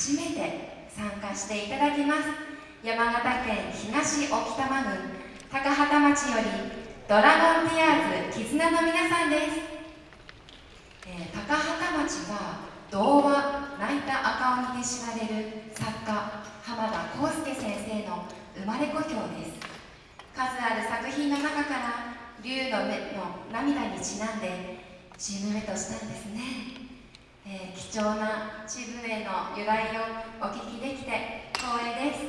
初めて参加していただきます。山形県東置賜郡高畑町よりドラゴンティアーズ絆の皆さんです、えー、高畑町は童話泣いた赤鬼で知られる作家浜田康介先生の生まれ故郷です。数ある作品の中から竜の目の涙にちなんでチームメイトしたんですね。えー、貴重な地図への由来をお聞きできて光栄です。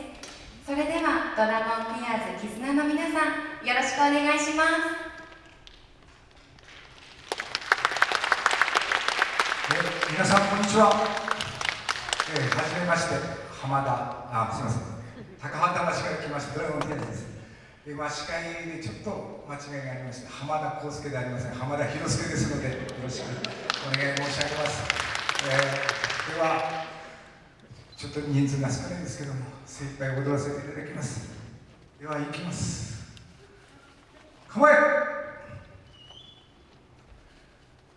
それではドラゴンティアーズ絆の皆さんよろしくお願いします。え皆さんこんにちは、えー、はじめまして浜田あすみません。高畑町から来ましたドラゴンティアーズです。えまあ、司会でちょっと間違いがありまして浜田康介でありません。浜田博介ですのでよろしくお願い申し上げます。えー、ではちょっと人数が少ないんですけども精一杯踊らせていただきます。では行きます。構え。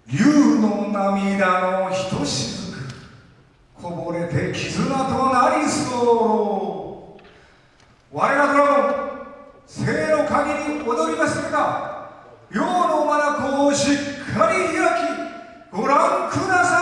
竜の涙のひとしずくこぼれて絆となりそう。我らドラゴン生の限り踊りますれば世の眼をしっかり開きご覧ください。